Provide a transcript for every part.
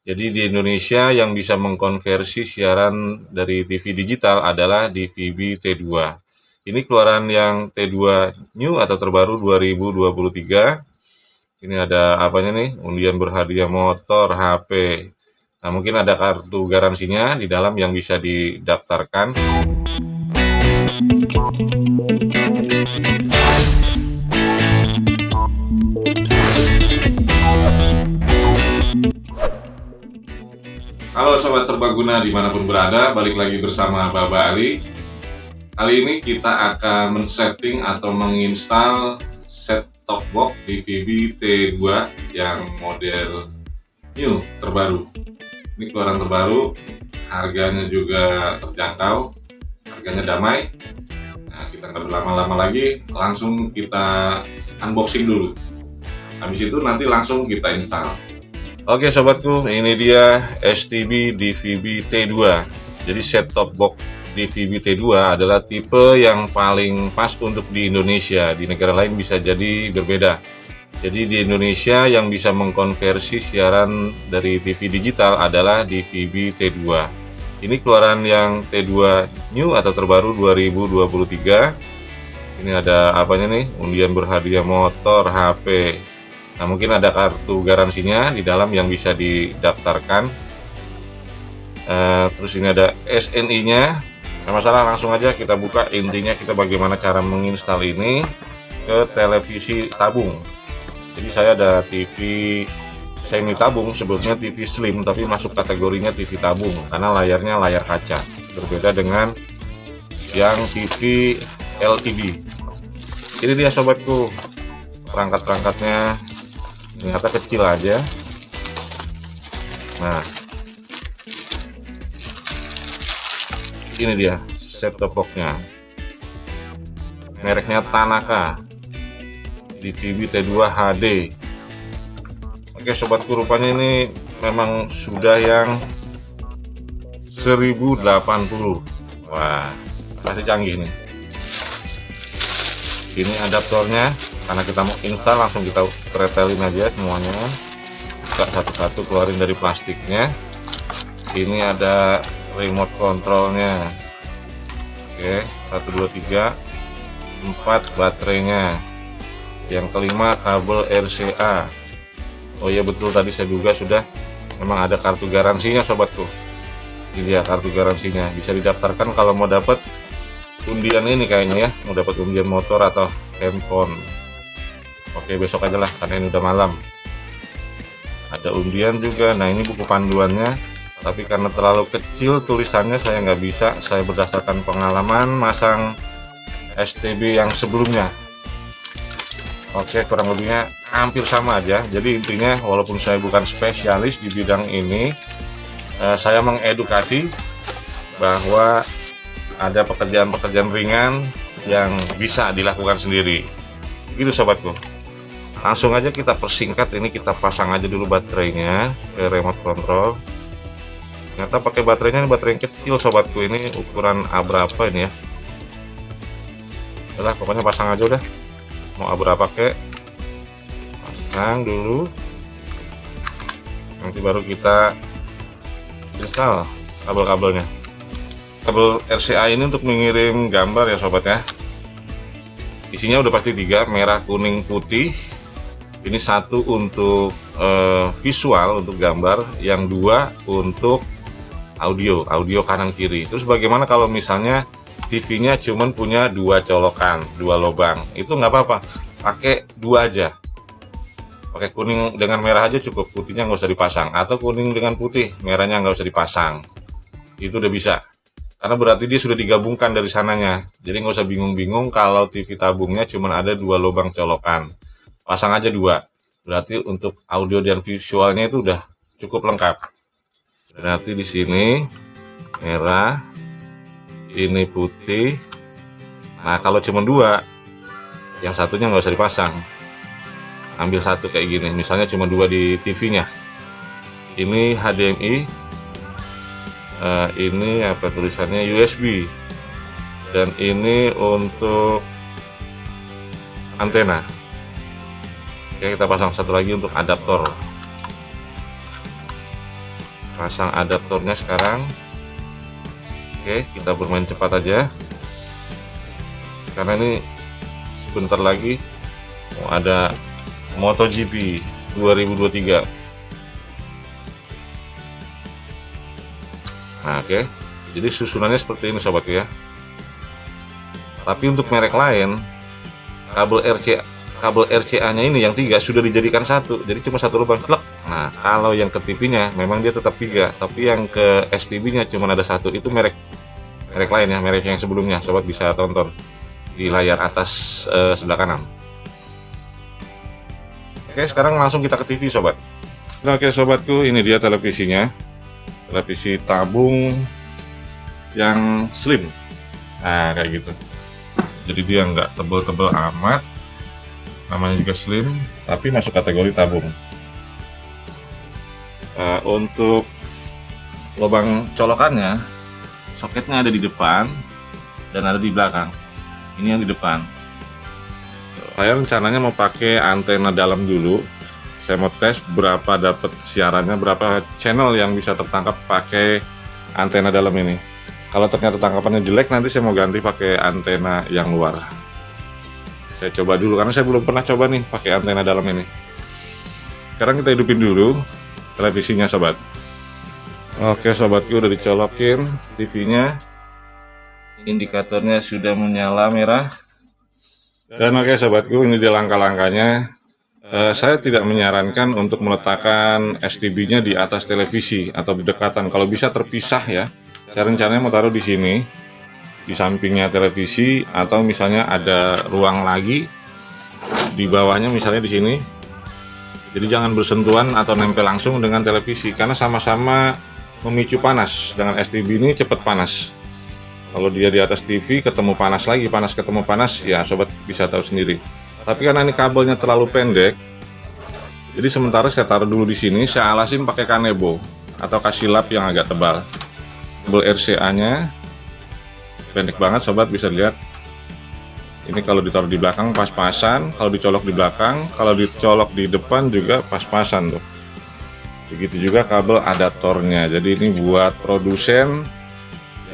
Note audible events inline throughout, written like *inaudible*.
Jadi di Indonesia yang bisa mengkonversi siaran dari TV digital adalah DVB T2. Ini keluaran yang T2 New atau terbaru 2023. Ini ada apanya nih? Undian berhadiah motor, HP. Nah, mungkin ada kartu garansinya di dalam yang bisa didaftarkan. Halo Sobat Serbaguna di mana pun berada, balik lagi bersama Baba Ali. Kali ini kita akan men-setting atau menginstal set top box DVB T2 yang model new terbaru. Ini keluaran terbaru, harganya juga terjangkau, harganya damai. Nah kita nggak berlama-lama lagi, langsung kita unboxing dulu. Habis itu nanti langsung kita install Oke sobatku, ini dia STB DVB T2. Jadi set top box DVB T2 adalah tipe yang paling pas untuk di Indonesia. Di negara lain bisa jadi berbeda. Jadi di Indonesia yang bisa mengkonversi siaran dari TV digital adalah DVB T2. Ini keluaran yang T2 New atau terbaru 2023. Ini ada apanya nih? Undian berhadiah motor, HP, Nah, mungkin ada kartu garansinya di dalam yang bisa didaftarkan. Uh, terus ini ada SNI-nya. Nah, masalah langsung aja kita buka intinya kita bagaimana cara menginstal ini ke televisi tabung. Jadi saya ada TV semi tabung sebetulnya TV slim tapi masuk kategorinya TV tabung karena layarnya layar kaca. Berbeda dengan yang TV LCD. Ini dia sobatku perangkat-perangkatnya ternyata kecil aja. Nah. Ini dia set top boxnya mereknya Tanaka. Di TV T2 HD oke sobatku rupanya ini memang sudah yang 1080 wah masih canggih nih. Ini adaptornya karena kita mau install langsung kita pretelin aja semuanya. Buka satu-satu keluarin dari plastiknya. Ini ada remote controlnya. Oke 1 2 3 4 baterainya. Yang kelima kabel RCA Oh iya betul tadi saya juga sudah. Memang ada kartu garansinya sobatku ini dia kartu garansinya. Bisa didaftarkan kalau mau dapat undian ini kayaknya ya. Mau dapat undian motor atau handphone oke besok aja lah karena ini udah malam. Ada undian juga. Nah ini buku panduannya. Tapi karena terlalu kecil tulisannya saya nggak bisa. Saya berdasarkan pengalaman masang STB yang sebelumnya. Oke kurang lebihnya hampir sama aja. Jadi intinya walaupun saya bukan spesialis di bidang ini eh, saya mengedukasi bahwa ada pekerjaan-pekerjaan ringan yang bisa dilakukan sendiri. Itu sobatku langsung aja kita persingkat ini kita pasang aja dulu baterainya ke remote control. Ternyata pakai baterainya ini baterai yang kecil sobatku. Ini ukuran A berapa ini ya? Udah pokoknya pasang aja udah. Mau A berapa kek? Pasang dulu. Nanti baru kita install kabel-kabelnya. Kabel RCA ini untuk mengirim gambar ya sobat ya. Isinya udah pasti tiga merah kuning putih ini satu untuk uh, visual untuk gambar yang dua untuk audio audio kanan kiri. Terus bagaimana kalau misalnya TV-nya cuman punya dua colokan dua lubang? Itu nggak apa-apa pakai dua aja. Pakai kuning dengan merah aja cukup putihnya nggak usah dipasang. Atau kuning dengan putih merahnya nggak usah dipasang. Itu udah bisa. Karena berarti dia sudah digabungkan dari sananya. Jadi nggak usah bingung-bingung kalau TV tabungnya cuma ada dua lubang colokan pasang aja dua. Berarti untuk audio dan visualnya itu udah cukup lengkap. Berarti di sini merah ini putih. Nah kalau cuma dua yang satunya nggak usah dipasang. Ambil satu kayak gini. Misalnya cuma dua di TV nya ini HDMI uh, eh, ini apa tulisannya? USB dan ini untuk antena Oke kita pasang satu lagi untuk adaptor. Pasang adaptornya sekarang. Oke kita bermain cepat aja. Karena ini sebentar lagi mau ada MotoGP 2023 nah oke. Jadi susunannya seperti ini sobat ya. Tapi untuk merek lain kabel RCA kabel RCA nya ini yang tiga sudah dijadikan satu. Jadi cuma satu lubang. Klek nah kalau yang ke TV nya memang dia tetap tiga. Tapi yang ke STB nya cuma ada satu. Itu merek merek lain ya merek yang sebelumnya. Sobat bisa tonton di layar atas eh, sebelah kanan. Oke sekarang langsung kita ke TV sobat. Nah, oke sobatku ini dia televisinya. Televisi tabung yang slim. Nah kayak gitu. Jadi dia nggak tebel-tebel amat namanya juga slim tapi masuk kategori tabung. Uh, untuk lubang colokannya soketnya ada di depan dan ada di belakang. Ini yang di depan. Saya rencananya mau pakai antena dalam dulu. Saya mau tes berapa dapat siarannya berapa channel yang bisa tertangkap pakai antena dalam ini. Kalau ternyata tangkapannya jelek nanti saya mau ganti pakai antena yang luar saya coba dulu karena saya belum pernah coba nih pakai antena dalam ini. Sekarang kita hidupin dulu televisinya sobat. Oke sobatku udah dicolokin TV nya indikatornya sudah menyala merah. Dan oke sobatku ini dia langkah-langkahnya. Uh, saya tidak menyarankan untuk meletakkan STB-nya di atas televisi atau berdekatan. Kalau bisa terpisah ya. Saya rencananya mau taruh di sini, di sampingnya televisi, atau misalnya ada ruang lagi di bawahnya, misalnya di sini. Jadi jangan bersentuhan atau nempel langsung dengan televisi, karena sama-sama memicu panas. Dengan STB ini cepat panas. Kalau dia di atas TV ketemu panas lagi, panas ketemu panas, ya sobat bisa tahu sendiri tapi karena ini kabelnya terlalu pendek jadi sementara saya taruh dulu di sini saya alasin pakai kanebo atau kasih lap yang agak tebal kabel RCA nya pendek banget sobat bisa lihat ini kalau ditaruh di belakang pas-pasan. Kalau dicolok di belakang kalau dicolok di depan juga pas-pasan tuh. Begitu juga kabel adaptornya jadi ini buat produsen.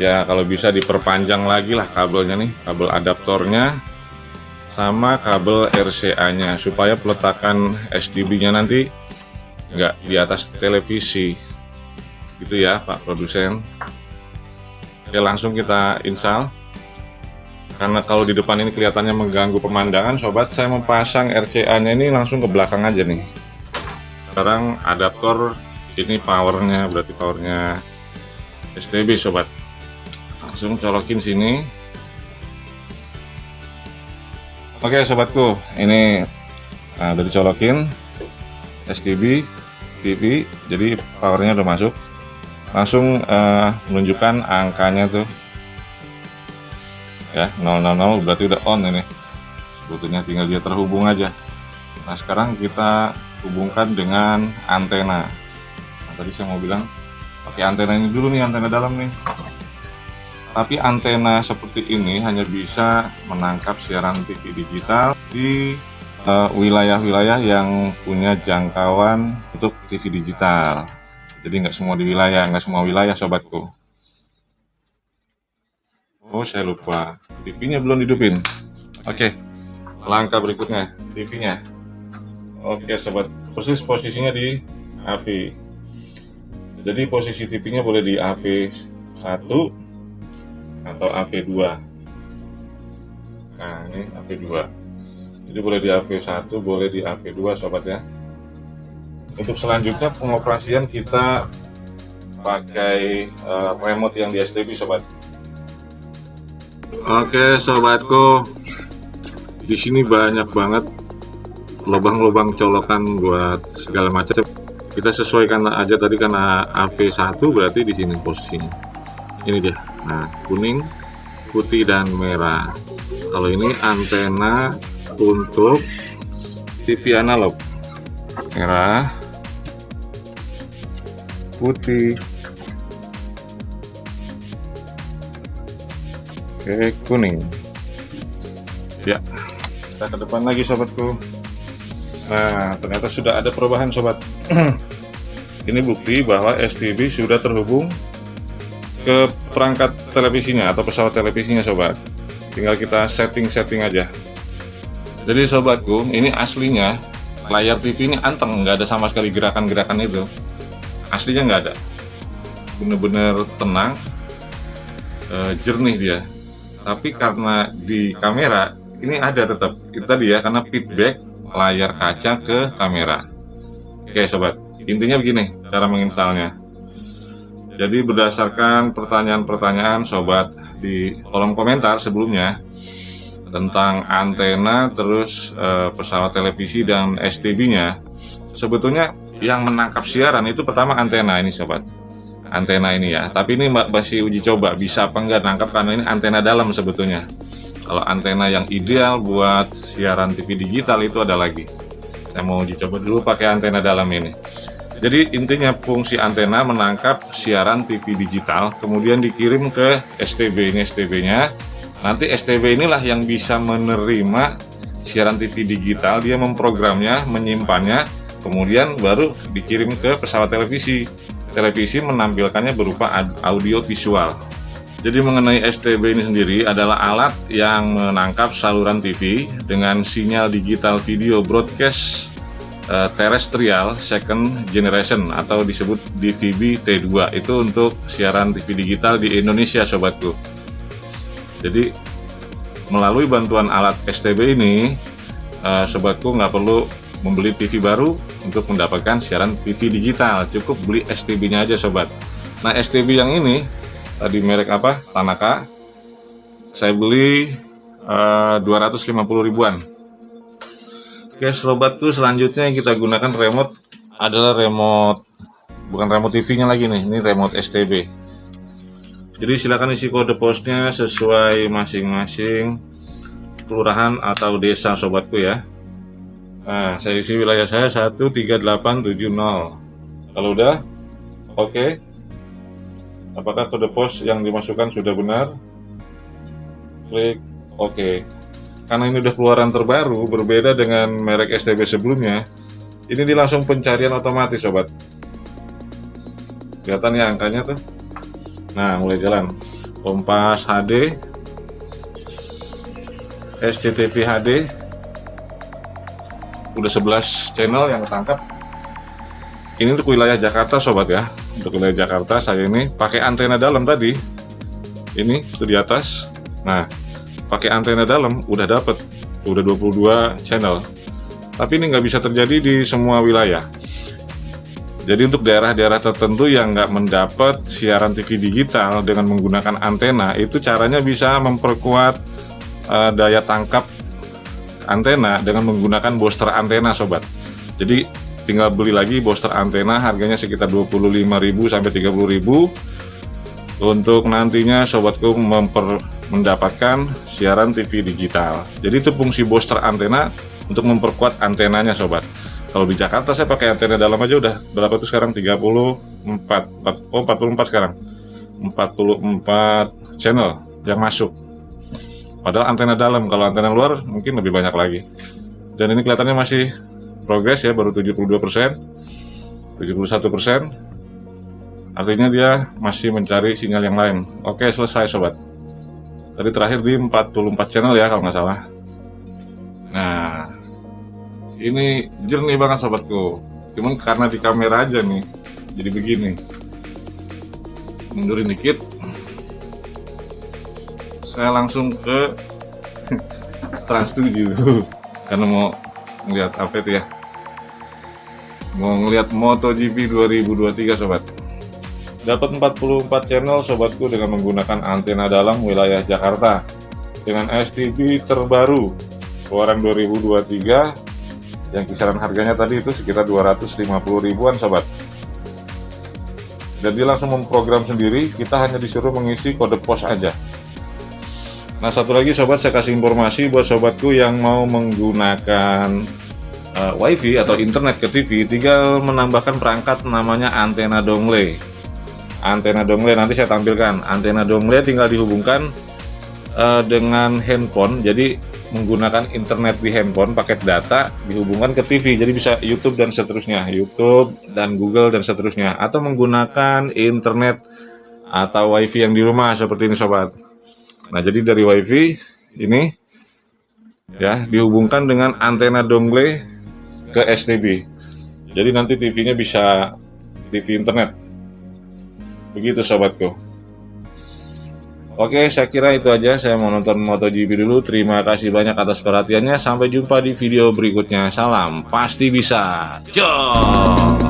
Ya kalau bisa diperpanjang lagi lah kabelnya nih kabel adaptornya sama kabel RCA nya supaya peletakan STB nya nanti nggak di atas televisi. Gitu ya Pak produsen Oke langsung kita install. Karena kalau di depan ini kelihatannya mengganggu pemandangan sobat saya mau pasang RCA nya ini langsung ke belakang aja nih. Sekarang adaptor ini powernya berarti powernya STB sobat. Langsung colokin sini. Oke sobatku, ini nah, udah dicolokin. STB TV, jadi powernya udah masuk. Langsung uh, menunjukkan angkanya tuh, ya 000 berarti udah on ini. Sebetulnya tinggal dia terhubung aja. Nah sekarang kita hubungkan dengan antena. Nah, tadi saya mau bilang pakai antena ini dulu nih, antena dalam nih tapi antena seperti ini hanya bisa menangkap siaran TV digital di eh, wilayah-wilayah uh, yang punya jangkauan untuk TV digital. Jadi nggak semua di wilayah, nggak semua wilayah sobatku. Oh saya lupa, TV-nya belum hidupin. Oke, langkah berikutnya, TV-nya. Oke sobat, persis posisinya di AV. Jadi posisi TV-nya boleh di AV 1 atau AP2 nah ini AP2 jadi boleh di AP1 boleh di AP2 sobat ya untuk selanjutnya pengoperasian kita pakai uh, remote yang di STB sobat. Oke sobatku. Di sini banyak banget lubang-lubang colokan buat segala macam. Kita sesuaikan aja tadi karena AV1 berarti di sini posisinya. Ini dia. Nah kuning putih dan merah. Kalau ini antena untuk TV analog merah putih. Oke kuning. Ya. Kita ke depan lagi sobatku. Nah ternyata sudah ada perubahan sobat. *clears throat* Ini bukti bahwa STB sudah terhubung ke perangkat televisinya atau pesawat televisinya sobat. Tinggal kita setting-setting aja. Jadi sobatku ini aslinya layar TV ini anteng nggak ada sama sekali gerakan-gerakan itu aslinya nggak ada. Bener-bener tenang eh, jernih dia. Tapi karena di kamera ini ada tetap. Itu tadi ya karena feedback layar kaca ke kamera. Oke sobat. Intinya begini cara menginstalnya jadi berdasarkan pertanyaan-pertanyaan sobat di kolom komentar sebelumnya tentang antena terus e, pesawat televisi dan STB nya sebetulnya yang menangkap siaran itu pertama antena ini sobat. Antena ini ya. Tapi ini masih uji coba bisa apa enggak nangkap karena ini antena dalam sebetulnya. Kalau antena yang ideal buat siaran TV digital itu ada lagi. Saya mau uji coba dulu pakai antena dalam ini. Jadi intinya fungsi antena menangkap siaran TV digital kemudian dikirim ke STB ini STB nya nanti STB inilah yang bisa menerima siaran TV digital. Dia memprogramnya menyimpannya kemudian baru dikirim ke pesawat televisi. Televisi menampilkannya berupa audio visual. Jadi mengenai STB ini sendiri adalah alat yang menangkap saluran TV dengan sinyal digital video broadcast uh, terrestrial second generation atau disebut DVB T2 itu untuk siaran TV digital di Indonesia sobatku. Jadi melalui bantuan alat STB ini uh, sobatku nggak perlu membeli TV baru untuk mendapatkan siaran TV digital. Cukup beli STB nya aja sobat. Nah STB yang ini tadi merek apa? Tanaka. Saya beli uh, 250 ribuan. Oke sobatku selanjutnya yang kita gunakan remote adalah remote bukan remote TV nya lagi nih ini remote STB jadi silakan isi kode posnya sesuai masing-masing kelurahan atau desa sobatku ya nah saya isi wilayah saya 13870 kalau udah oke okay. apakah kode pos yang dimasukkan sudah benar klik oke okay. karena ini udah keluaran terbaru berbeda dengan merek STB sebelumnya ini di langsung pencarian otomatis sobat kelihatan ya angkanya tuh Nah, mulai jalan. Kompas HD, SCTV HD, udah 11 channel yang ketangkap. Ini untuk wilayah Jakarta, sobat ya. Untuk wilayah Jakarta, saya ini pakai antena dalam tadi. Ini itu di atas. Nah, pakai antena dalam udah dapet, udah 22 channel. Tapi ini nggak bisa terjadi di semua wilayah. Jadi untuk daerah-daerah tertentu yang nggak mendapat siaran TV digital dengan menggunakan antena, itu caranya bisa memperkuat uh, daya tangkap antena dengan menggunakan booster antena sobat. Jadi tinggal beli lagi booster antena harganya sekitar 25.000 sampai 30.000 untuk nantinya sobatku memper, mendapatkan siaran TV digital. Jadi itu fungsi booster antena untuk memperkuat antenanya sobat. Kalau di Jakarta saya pakai antena dalam aja udah berapa tuh sekarang? 34 4, oh 44 sekarang. 44 channel yang masuk padahal antena dalam kalau antena luar mungkin lebih banyak lagi. Dan ini kelihatannya masih progres ya baru 72% 71% artinya dia masih mencari sinyal yang lain. Oke selesai sobat. Tadi terakhir di 44 channel ya kalau nggak salah. Nah ini jernih banget sobatku. Cuman karena di kamera aja nih jadi begini. Mundurin dikit saya langsung ke trans 7 karena mau ngeliat apa itu ya? Mau ngeliat MotoGP 2023 sobat. Dapat 44 channel sobatku dengan menggunakan antena dalam wilayah Jakarta. Dengan STB terbaru keluaran 2023 yang kisaran harganya tadi itu sekitar 250 ribuan sobat. Jadi langsung memprogram sendiri kita hanya disuruh mengisi kode pos aja nah satu lagi sobat saya kasih informasi buat sobatku yang mau menggunakan uh, wifi atau internet ke TV tinggal menambahkan perangkat namanya antena dongle. Antena dongle nanti saya tampilkan. Antena dongle tinggal dihubungkan uh, dengan handphone jadi menggunakan internet di handphone paket data dihubungkan ke TV jadi bisa YouTube dan seterusnya. YouTube dan Google dan seterusnya. Atau menggunakan internet atau WiFi yang di rumah seperti ini sobat nah jadi dari WiFi ini ya dihubungkan dengan antena dongle ke STB jadi nanti TV-nya bisa TV internet begitu sobatku Oke, saya kira itu aja. Saya mau nonton MotoGP dulu. Terima kasih banyak atas perhatiannya. Sampai jumpa di video berikutnya. Salam, pasti bisa. Jom!